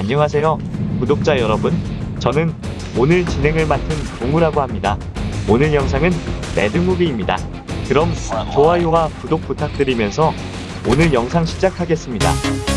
안녕하세요. 구독자 여러분. 저는 오늘 진행을 맡은 동우라고 합니다. 오늘 영상은 매드무비입니다. 그럼 좋아요와 구독 부탁드리면서 오늘 영상 시작하겠습니다.